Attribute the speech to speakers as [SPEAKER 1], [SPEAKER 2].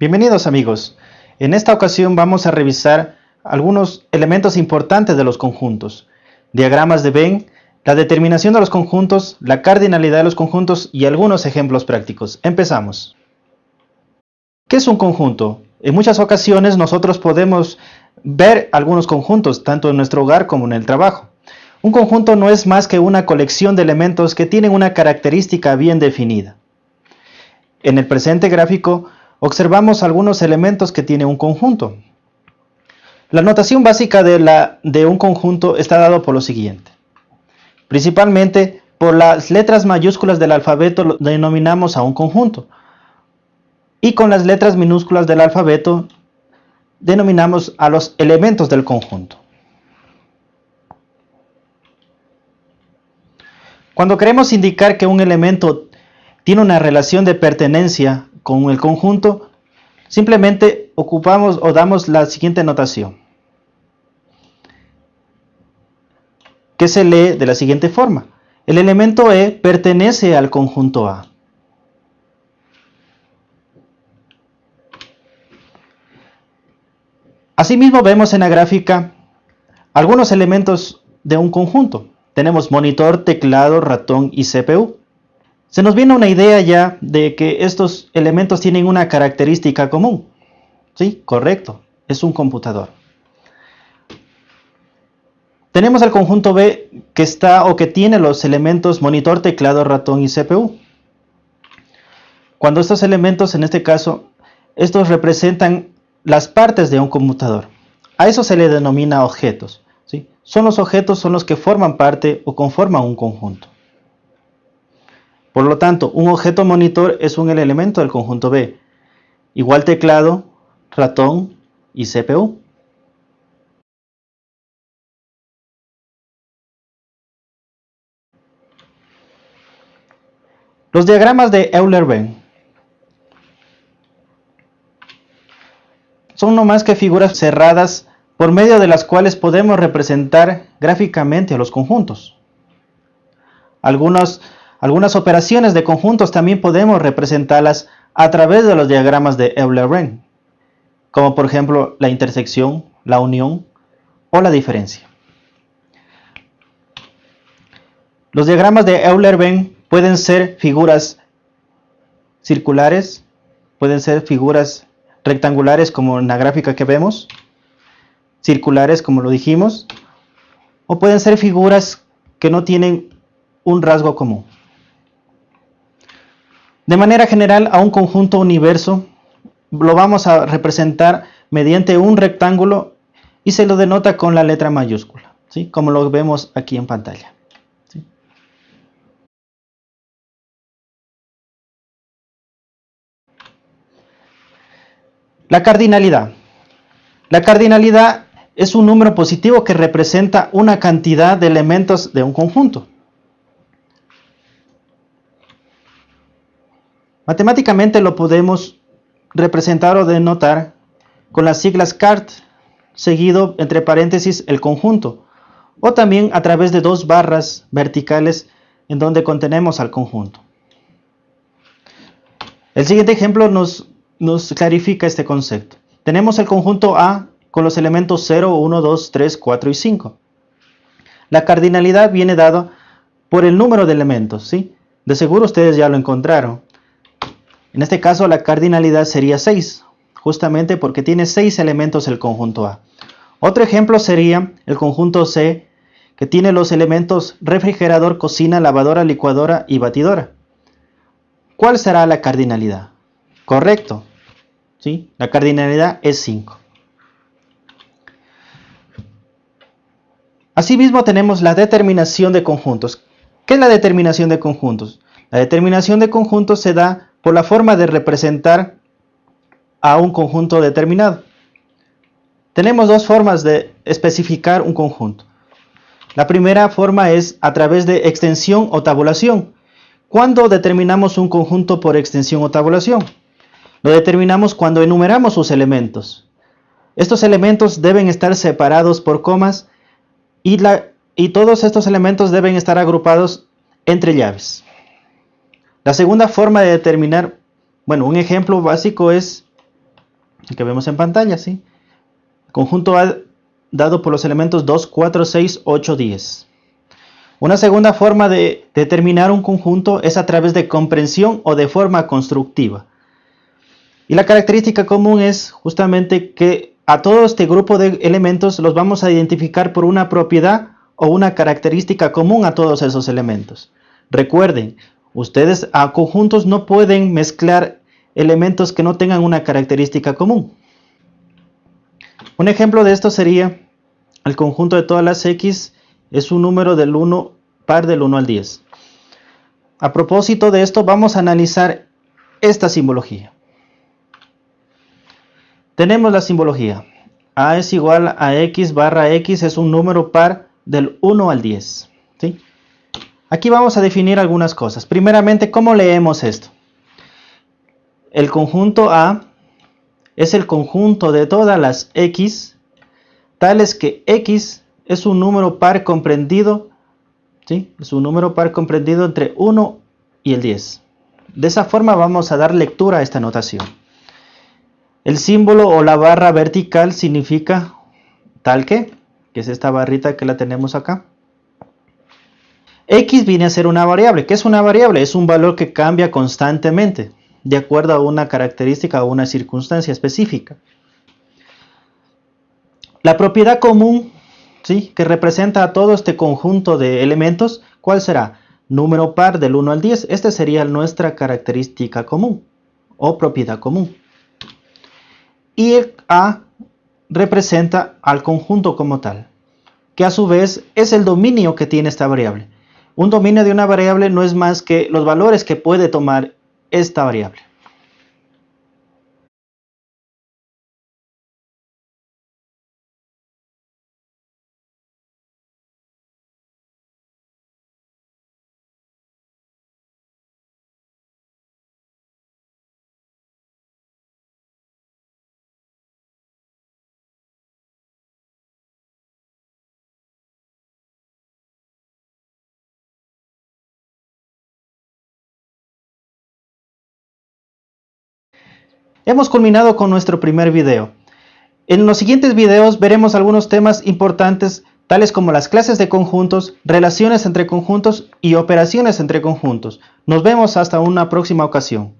[SPEAKER 1] Bienvenidos amigos. En esta ocasión vamos a revisar algunos elementos importantes de los conjuntos, diagramas de Venn, la determinación de los conjuntos, la cardinalidad de los conjuntos y algunos ejemplos prácticos. Empezamos. ¿Qué es un conjunto? En muchas ocasiones nosotros podemos ver algunos conjuntos, tanto en nuestro hogar como en el trabajo. Un conjunto no es más que una colección de elementos que tienen una característica bien definida. En el presente gráfico observamos algunos elementos que tiene un conjunto. La notación básica de, la, de un conjunto está dado por lo siguiente. Principalmente por las letras mayúsculas del alfabeto lo denominamos a un conjunto. Y con las letras minúsculas del alfabeto denominamos a los elementos del conjunto. Cuando queremos indicar que un elemento tiene una relación de pertenencia con el conjunto, simplemente ocupamos o damos la siguiente notación, que se lee de la siguiente forma. El elemento E pertenece al conjunto A. Asimismo vemos en la gráfica algunos elementos de un conjunto. Tenemos monitor, teclado, ratón y CPU. Se nos viene una idea ya de que estos elementos tienen una característica común. Sí, correcto, es un computador. Tenemos el conjunto B que está o que tiene los elementos monitor, teclado, ratón y CPU. Cuando estos elementos, en este caso, estos representan las partes de un computador. A eso se le denomina objetos. ¿sí? Son los objetos son los que forman parte o conforman un conjunto. Por lo tanto, un objeto monitor es un elemento del conjunto B, igual teclado, ratón y CPU. Los diagramas de Euler-Venn son no más que figuras cerradas por medio de las cuales podemos representar gráficamente a los conjuntos. Algunos algunas operaciones de conjuntos también podemos representarlas a través de los diagramas de Euler-Venn, como por ejemplo la intersección, la unión o la diferencia. Los diagramas de Euler-Venn pueden ser figuras circulares, pueden ser figuras rectangulares como en la gráfica que vemos, circulares como lo dijimos, o pueden ser figuras que no tienen un rasgo común. De manera general, a un conjunto universo lo vamos a representar mediante un rectángulo y se lo denota con la letra mayúscula, ¿sí? como lo vemos aquí en pantalla. La cardinalidad. La cardinalidad es un número positivo que representa una cantidad de elementos de un conjunto. Matemáticamente lo podemos representar o denotar con las siglas CART, seguido entre paréntesis el conjunto, o también a través de dos barras verticales en donde contenemos al conjunto. El siguiente ejemplo nos, nos clarifica este concepto. Tenemos el conjunto A con los elementos 0, 1, 2, 3, 4 y 5. La cardinalidad viene dada por el número de elementos, ¿sí? De seguro ustedes ya lo encontraron. En este caso la cardinalidad sería 6, justamente porque tiene 6 elementos el conjunto A. Otro ejemplo sería el conjunto C, que tiene los elementos refrigerador, cocina, lavadora, licuadora y batidora. ¿Cuál será la cardinalidad? Correcto. ¿sí? La cardinalidad es 5. Asimismo tenemos la determinación de conjuntos. ¿Qué es la determinación de conjuntos? La determinación de conjuntos se da por la forma de representar a un conjunto determinado. Tenemos dos formas de especificar un conjunto. La primera forma es a través de extensión o tabulación. ¿Cuándo determinamos un conjunto por extensión o tabulación? Lo determinamos cuando enumeramos sus elementos. Estos elementos deben estar separados por comas y, y todos estos elementos deben estar agrupados entre llaves. La segunda forma de determinar, bueno, un ejemplo básico es que vemos en pantalla, ¿sí? Conjunto A dado por los elementos 2, 4, 6, 8, 10. Una segunda forma de determinar un conjunto es a través de comprensión o de forma constructiva. Y la característica común es justamente que a todo este grupo de elementos los vamos a identificar por una propiedad o una característica común a todos esos elementos. Recuerden, ustedes a conjuntos no pueden mezclar elementos que no tengan una característica común. Un ejemplo de esto sería el conjunto de todas las x es un número del 1 par del 1 al 10. A propósito de esto vamos a analizar esta simbología. Tenemos la simbología. A es igual a x barra x es un número par del 1 al 10. ¿sí? Aquí vamos a definir algunas cosas. Primeramente, ¿cómo leemos esto? El conjunto A es el conjunto de todas las x, tales que x es un número par comprendido, ¿sí? es un número par comprendido entre 1 y el 10. De esa forma vamos a dar lectura a esta notación. El símbolo o la barra vertical significa tal que, que es esta barrita que la tenemos acá. X viene a ser una variable. ¿Qué es una variable? Es un valor que cambia constantemente de acuerdo a una característica o una circunstancia específica. La propiedad común ¿sí? que representa a todo este conjunto de elementos, ¿cuál será? Número par del 1 al 10. Esta sería nuestra característica común o propiedad común. Y el A representa al conjunto como tal, que a su vez es el dominio que tiene esta variable. Un dominio de una variable no es más que los valores que puede tomar esta variable. Hemos culminado con nuestro primer video. En los siguientes videos veremos algunos temas importantes tales como las clases de conjuntos, relaciones entre conjuntos y operaciones entre conjuntos. Nos vemos hasta una próxima ocasión.